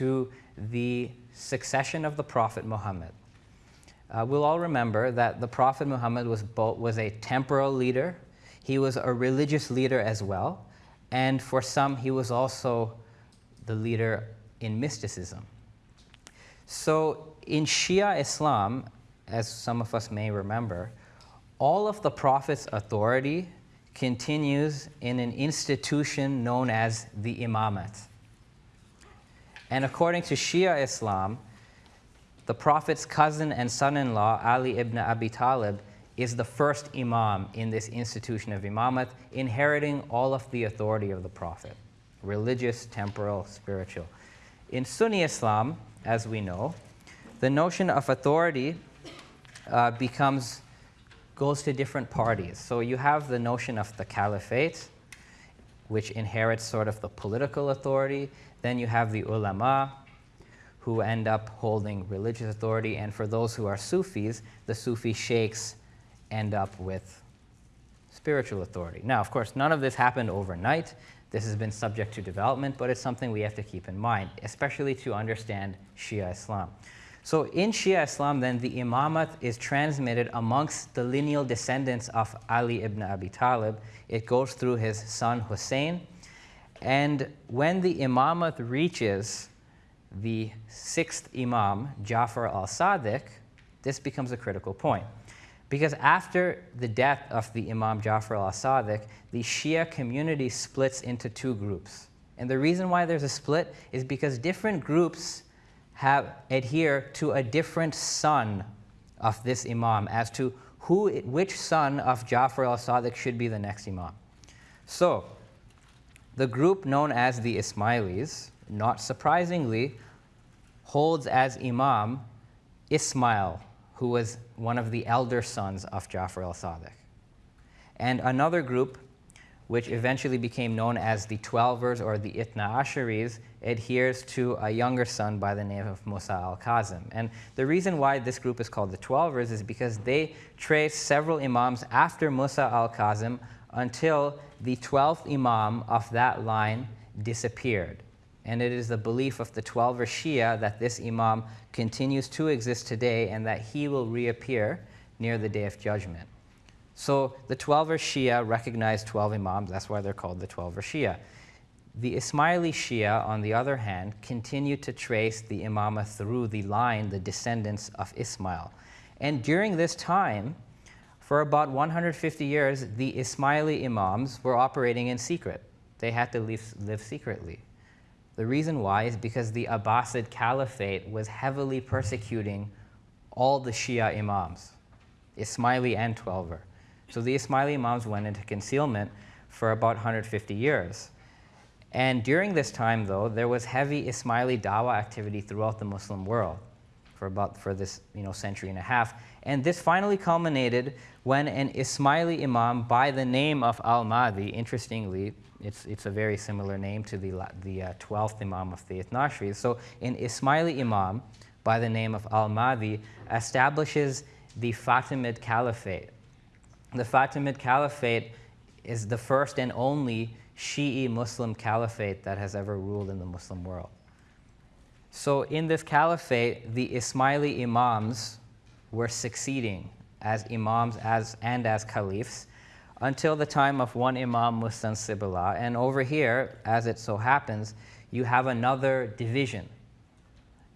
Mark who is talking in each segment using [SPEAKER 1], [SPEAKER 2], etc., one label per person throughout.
[SPEAKER 1] to the succession of the Prophet Muhammad. Uh, we'll all remember that the Prophet Muhammad was, both, was a temporal leader, he was a religious leader as well, and for some, he was also the leader in mysticism. So in Shia Islam, as some of us may remember, all of the Prophet's authority continues in an institution known as the Imamate. And according to Shia Islam, the Prophet's cousin and son-in-law, Ali ibn Abi Talib, is the first imam in this institution of imamate, inheriting all of the authority of the Prophet, religious, temporal, spiritual. In Sunni Islam, as we know, the notion of authority uh, becomes, goes to different parties. So you have the notion of the caliphate, which inherits sort of the political authority. Then you have the ulama, who end up holding religious authority. And for those who are Sufis, the Sufi sheikhs end up with spiritual authority. Now, of course, none of this happened overnight. This has been subject to development, but it's something we have to keep in mind, especially to understand Shia Islam. So in Shia Islam, then, the imamat is transmitted amongst the lineal descendants of Ali ibn Abi Talib. It goes through his son Hussein. And when the imamat reaches the sixth Imam, Jafar al-Sadiq, this becomes a critical point. Because after the death of the Imam Jafar al-Sadiq, the Shia community splits into two groups. And the reason why there's a split is because different groups have adhere to a different son of this Imam as to who, which son of Jafar al-Sadiq should be the next Imam. So, the group known as the Ismailis, not surprisingly, holds as Imam Ismail, who was one of the elder sons of Jafar al-Sadiq. And another group, which eventually became known as the Twelvers or the Itna Asharis, adheres to a younger son by the name of Musa al-Kazim. And the reason why this group is called the Twelvers is because they trace several imams after Musa al-Kazim until the 12th imam of that line disappeared. And it is the belief of the Twelver Shia that this Imam continues to exist today and that he will reappear near the Day of Judgment. So the Twelver Shia recognize 12 Imams, that's why they're called the Twelver Shia. The Ismaili Shia, on the other hand, continue to trace the Imamah through the line, the descendants of Ismail. And during this time, for about 150 years, the Ismaili Imams were operating in secret. They had to live, live secretly. The reason why is because the Abbasid Caliphate was heavily persecuting all the Shia Imams, Ismaili and Twelver. So the Ismaili Imams went into concealment for about 150 years. And during this time, though, there was heavy Ismaili Dawa activity throughout the Muslim world for about for this you know, century and a half. And this finally culminated when an Ismaili Imam by the name of Al-Mahdi, interestingly, it's, it's a very similar name to the, the uh, 12th Imam of the Ithnashris. So an Ismaili Imam by the name of Al-Mahdi establishes the Fatimid Caliphate. The Fatimid Caliphate is the first and only Shi'i Muslim caliphate that has ever ruled in the Muslim world. So in this caliphate, the Ismaili Imams were succeeding as imams as, and as caliphs until the time of one Imam Mustansir Billah. And over here, as it so happens, you have another division.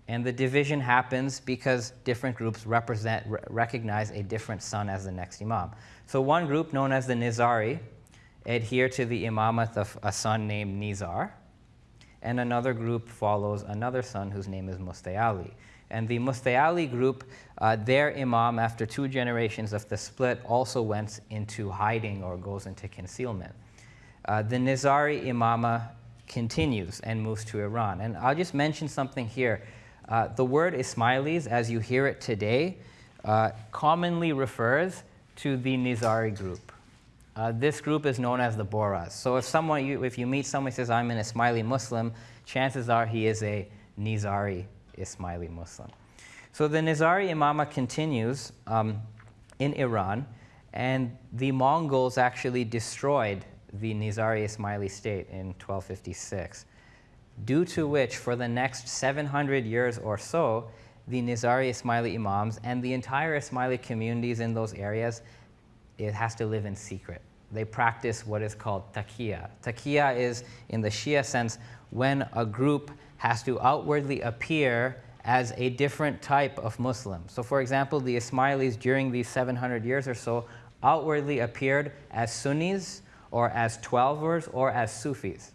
[SPEAKER 1] And the division happens because different groups represent, recognize a different son as the next Imam. So one group, known as the Nizari, adhere to the imamate of a son named Nizar, and another group follows another son whose name is Musta'li. And the Musta'li group, uh, their imam, after two generations of the split, also went into hiding or goes into concealment. Uh, the Nizari imama continues and moves to Iran. And I'll just mention something here. Uh, the word Ismailis, as you hear it today, uh, commonly refers to the Nizari group. Uh, this group is known as the Bohras. So if someone, you, if you meet someone who says, I'm an Ismaili Muslim, chances are he is a Nizari Ismaili Muslim. So the Nizari Imama continues um, in Iran, and the Mongols actually destroyed the Nizari Ismaili state in 1256. Due to which, for the next 700 years or so, the Nizari Ismaili Imams and the entire Ismaili communities in those areas, it has to live in secret. They practice what is called taqiyya. Taqiyya is, in the Shia sense, when a group has to outwardly appear as a different type of Muslim. So, for example, the Ismailis during these 700 years or so outwardly appeared as Sunnis or as Twelvers or as Sufis.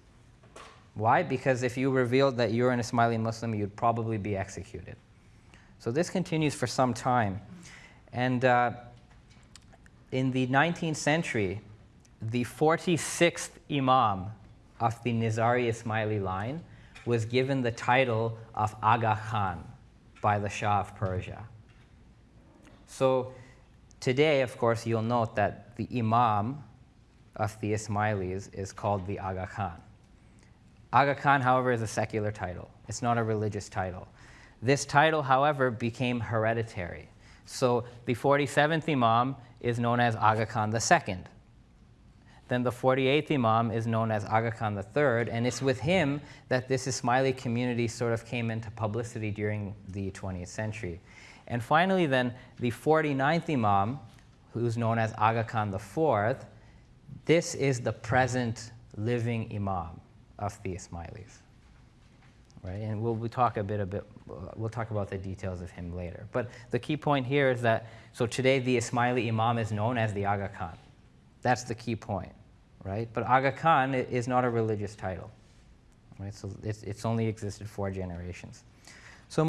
[SPEAKER 1] Why? Because if you revealed that you're an Ismaili Muslim, you'd probably be executed. So this continues for some time. And uh, in the 19th century, the 46th Imam of the Nizari Ismaili line was given the title of Aga Khan by the Shah of Persia. So today, of course, you'll note that the Imam of the Ismailis is called the Aga Khan. Aga Khan, however, is a secular title. It's not a religious title. This title, however, became hereditary. So the 47th Imam is known as Aga Khan II. Then the 48th Imam is known as Aga Khan III, and it's with him that this Ismaili community sort of came into publicity during the 20th century. And finally, then, the 49th Imam, who's known as Aga Khan IV, this is the present living Imam of the Ismailis. Right? And we'll, we'll talk a bit, a bit, we'll talk about the details of him later. But the key point here is that, so today the Ismaili Imam is known as the Aga Khan. That's the key point, right? But Aga Khan is not a religious title, right? So it's, it's only existed four generations.